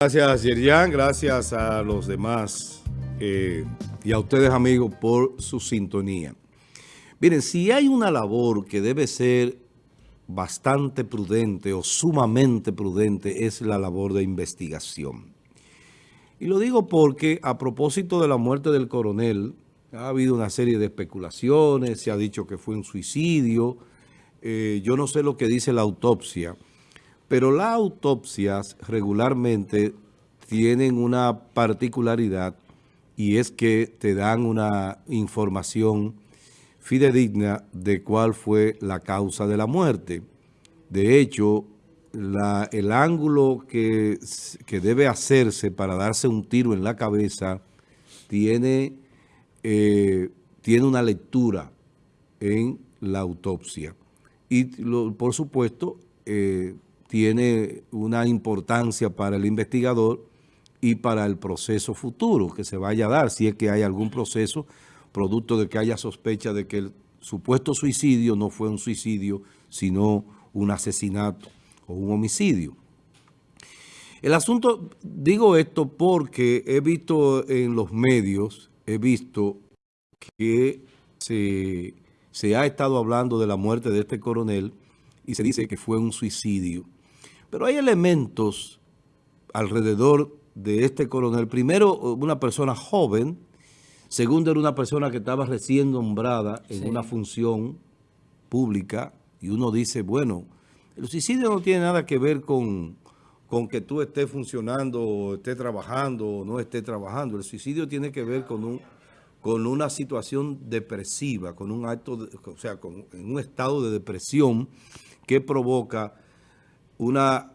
Gracias, Yerian. Gracias a los demás eh, y a ustedes, amigos, por su sintonía. Miren, si hay una labor que debe ser bastante prudente o sumamente prudente, es la labor de investigación. Y lo digo porque a propósito de la muerte del coronel, ha habido una serie de especulaciones, se ha dicho que fue un suicidio, eh, yo no sé lo que dice la autopsia, pero las autopsias regularmente tienen una particularidad y es que te dan una información fidedigna de cuál fue la causa de la muerte. De hecho, el ángulo que, debe hacerse para darse un tiro en la cabeza tiene, eh, tiene una lectura en la autopsia. Y por supuesto, eh, tiene una importancia para el investigador y para el proceso futuro que se vaya a dar, si es que hay algún proceso producto de que haya sospecha de que el supuesto suicidio no fue un suicidio, sino un asesinato o un homicidio. El asunto, digo esto porque he visto en los medios, he visto que se, se ha estado hablando de la muerte de este coronel y se dice que fue un suicidio. Pero hay elementos alrededor de este coronel. Primero, una persona joven. Segundo, era una persona que estaba recién nombrada en una función pública. Y uno dice, bueno, el suicidio no tiene nada que ver con, con que tú estés funcionando, o estés trabajando o no estés trabajando. El suicidio tiene que ver con un con una situación depresiva, con un acto, o sea, con un estado de depresión que provoca una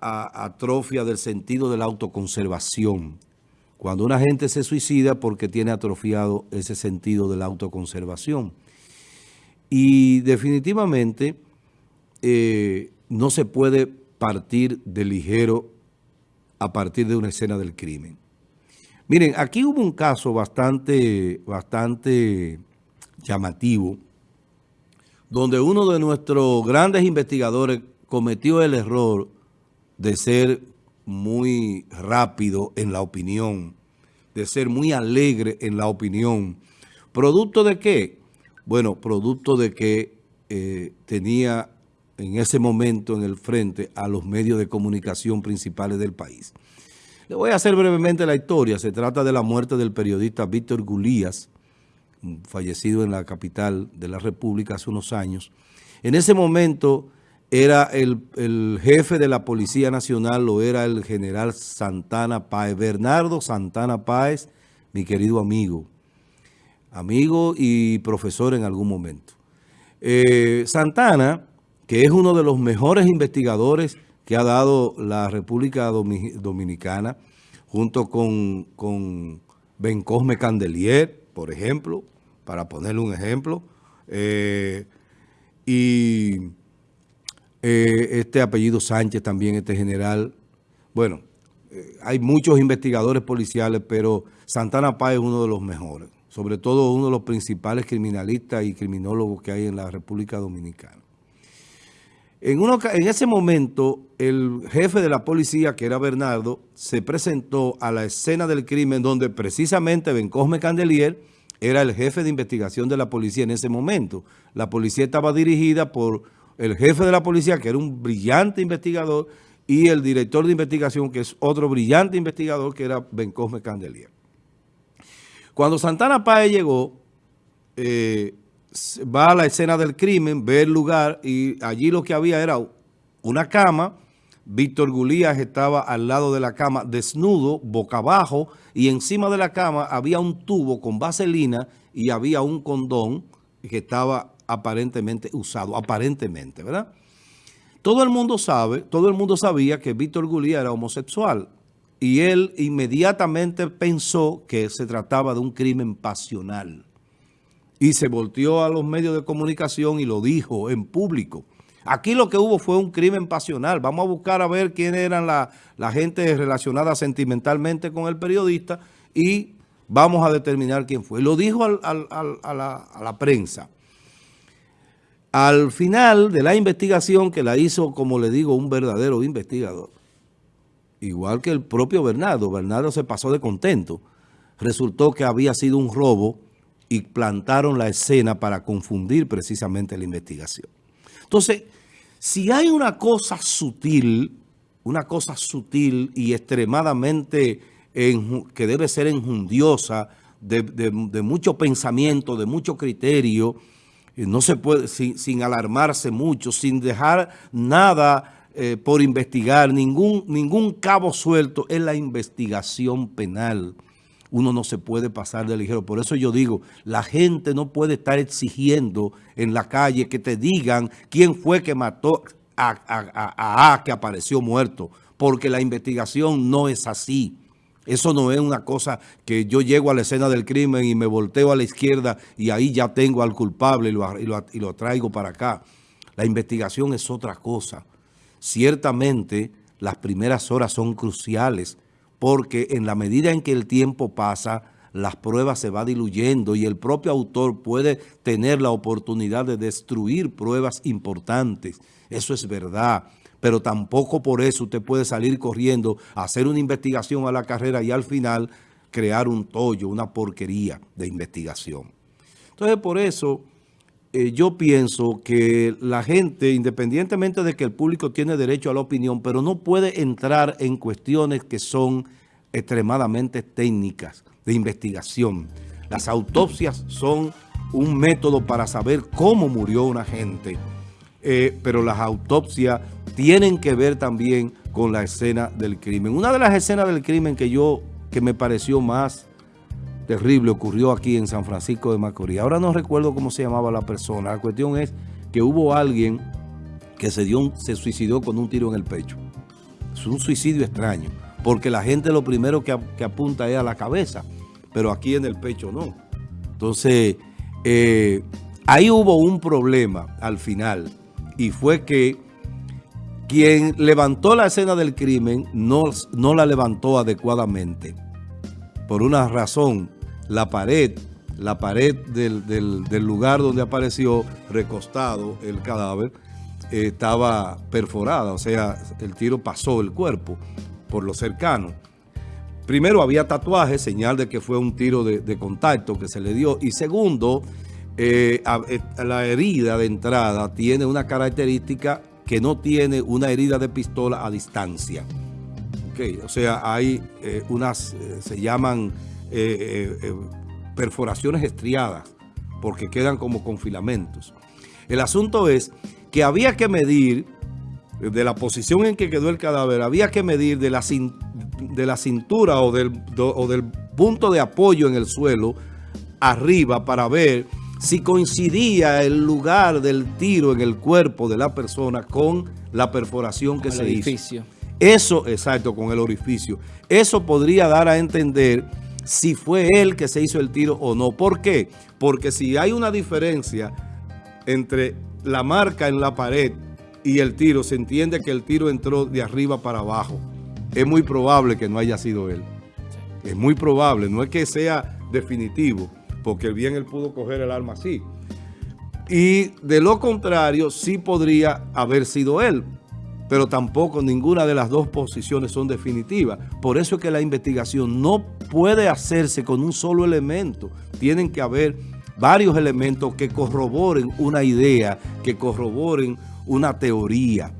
atrofia del sentido de la autoconservación. Cuando una gente se suicida porque tiene atrofiado ese sentido de la autoconservación. Y definitivamente eh, no se puede partir de ligero a partir de una escena del crimen. Miren, aquí hubo un caso bastante, bastante llamativo, donde uno de nuestros grandes investigadores cometió el error de ser muy rápido en la opinión, de ser muy alegre en la opinión. ¿Producto de qué? Bueno, producto de que eh, tenía en ese momento en el frente a los medios de comunicación principales del país. Le voy a hacer brevemente la historia. Se trata de la muerte del periodista Víctor Gulías, fallecido en la capital de la República hace unos años. En ese momento era el, jefe de la Policía Nacional, lo era el general Santana Páez, Bernardo Santana Páez, mi querido amigo, amigo y profesor en algún momento. Eh, Santana, que es uno de los mejores investigadores que ha dado la República Dominicana, junto con, con Ben Cosme Candelier, por ejemplo, para ponerle un ejemplo, eh, y eh, este apellido Sánchez también, este general. Bueno, eh, hay muchos investigadores policiales, pero Santana Paz es uno de los mejores, sobre todo uno de los principales criminalistas y criminólogos que hay en la República Dominicana. En, en ese momento, el jefe de la policía, que era Bernardo, se presentó a la escena del crimen donde precisamente Ben Cosme Candelier era el jefe de investigación de la policía en ese momento. La policía estaba dirigida por el jefe de la policía, que era un brillante investigador, y el director de investigación, que es otro brillante investigador, que era Ben Cosme Candelier. Cuando Santana Páez llegó, eh, va a la escena del crimen, ve el lugar, y allí lo que había era una cama, Víctor Gulías estaba al lado de la cama desnudo, boca abajo, y encima de la cama había un tubo con vaselina y había un condón que estaba aparentemente usado, aparentemente, ¿verdad? Todo el mundo sabe, todo el mundo sabía que Víctor Gulía era homosexual y él inmediatamente pensó que se trataba de un crimen pasional y se volteó a los medios de comunicación y lo dijo en público. Aquí lo que hubo fue un crimen pasional. Vamos a buscar a ver quién eran la, gente relacionada sentimentalmente con el periodista y vamos a determinar quién fue. Lo dijo a, la, a la prensa. Al final de la investigación que la hizo, como le digo, un verdadero investigador, igual que el propio Bernardo. Bernardo se pasó de contento. Resultó que había sido un robo y plantaron la escena para confundir precisamente la investigación. Entonces, si hay una cosa sutil, una cosa sutil y extremadamente que debe ser enjundiosa, de, mucho pensamiento, de mucho criterio, no se puede, sin, alarmarse mucho, sin dejar nada eh, por investigar, ningún, ningún cabo suelto, es la investigación penal. Uno no se puede pasar de ligero. Por eso yo digo, la gente no puede estar exigiendo en la calle que te digan quién fue que mató a A, a que apareció muerto, porque la investigación no es así. Eso no es una cosa que yo llego a la escena del crimen y me volteo a la izquierda y ahí ya tengo al culpable y lo, traigo para acá. La investigación es otra cosa. Ciertamente las primeras horas son cruciales porque en la medida en que el tiempo pasa, las pruebas se va diluyendo y el propio autor puede tener la oportunidad de destruir pruebas importantes. Eso es verdad pero tampoco por eso usted puede salir corriendo hacer una investigación a la carrera y al final crear un tollo, una porquería de investigación. Entonces, por eso eh, yo pienso que la gente, independientemente de que el público tiene derecho a la opinión, pero no puede entrar en cuestiones que son extremadamente técnicas de investigación. Las autopsias son un método para saber cómo murió una gente, eh, pero las autopsias tienen que ver también con la escena del crimen. Una de las escenas del crimen que yo, que me pareció más terrible, ocurrió aquí en San Francisco de Macorís. Ahora no recuerdo cómo se llamaba la persona. La cuestión es que hubo alguien que se, dio se suicidó con un tiro en el pecho. Es un suicidio extraño, porque la gente lo primero que, apunta es a la cabeza, pero aquí en el pecho no. Entonces, eh, ahí hubo un problema al final, y fue que quien levantó la escena del crimen no, no la levantó adecuadamente. Por una razón, la pared, la pared del, lugar donde apareció recostado el cadáver eh, estaba perforada, o sea, el tiro pasó el cuerpo por lo cercano. Primero había tatuaje, señal de que fue un tiro de, contacto que se le dio. Y segundo, eh, eh, la herida de entrada tiene una característica que no tiene una herida de pistola a distancia. Okay, o sea, hay eh, unas, se llaman perforaciones estriadas, porque quedan como con filamentos. El asunto es que había que medir, de la posición en que quedó el cadáver, había que medir de la, de la cintura o del, o del punto de apoyo en el suelo arriba para ver si coincidía el lugar del tiro en el cuerpo de la persona con la perforación que se orificio. hizo. Eso, exacto, con el orificio. Eso podría dar a entender si fue él que se hizo el tiro o no. ¿Por qué? Porque si hay una diferencia entre la marca en la pared y el tiro, se entiende que el tiro entró de arriba para abajo. Es muy probable que no haya sido él. Es muy probable, no es que sea definitivo porque bien él pudo coger el arma así. Y de lo contrario, sí podría haber sido él, pero tampoco ninguna de las dos posiciones son definitivas. Por eso es que la investigación no puede hacerse con un solo elemento. Tienen que haber varios elementos que corroboren una idea, que corroboren una teoría.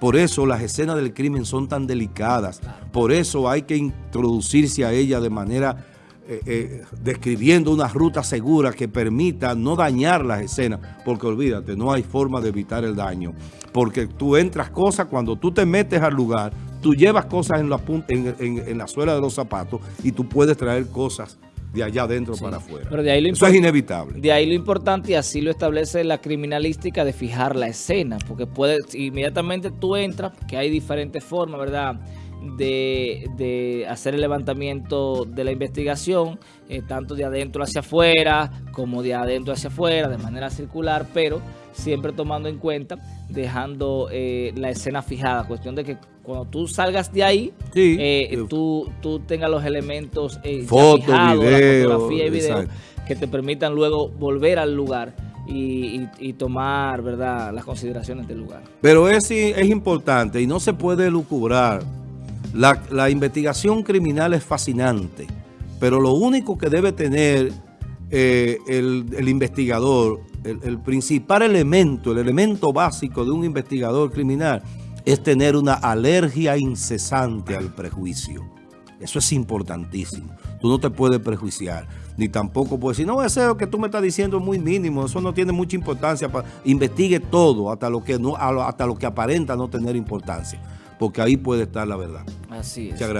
Por eso las escenas del crimen son tan delicadas. Por eso hay que introducirse a ella de manera eh, eh, describiendo una ruta segura que permita no dañar las escenas, porque olvídate, no hay forma de evitar el daño, porque tú entras cosas, cuando tú te metes al lugar, tú llevas cosas en la, en, la suela de los zapatos y tú puedes traer cosas de allá adentro para afuera. Pero de ahí lo Eso es inevitable. De ahí lo importante, y así lo establece la criminalística, de fijar la escena, porque puedes, inmediatamente tú entras, que hay diferentes formas, ¿verdad?, de, hacer el levantamiento de la investigación, eh, tanto de adentro hacia afuera como de adentro hacia afuera, de manera circular, pero siempre tomando en cuenta, dejando eh, la escena fijada. Cuestión de que cuando tú salgas de ahí, eh, tú, tú tengas los elementos Foto, video, fotografía y video que te permitan luego volver al lugar. Y, tomar verdad las consideraciones del lugar. Pero es, es importante y no se puede lucubrar La, investigación criminal es fascinante, pero lo único que debe tener eh, el, investigador, el, principal elemento, el elemento básico de un investigador criminal es tener una alergia incesante al prejuicio. Eso es importantísimo. Tú no te puedes prejuiciar, ni tampoco puedes decir, no, ese que tú me estás diciendo es muy mínimo, eso no tiene mucha importancia. Investigue todo, hasta lo que, no, hasta lo que aparenta no tener importancia, porque ahí puede estar la verdad. Así es. Muchas gracias.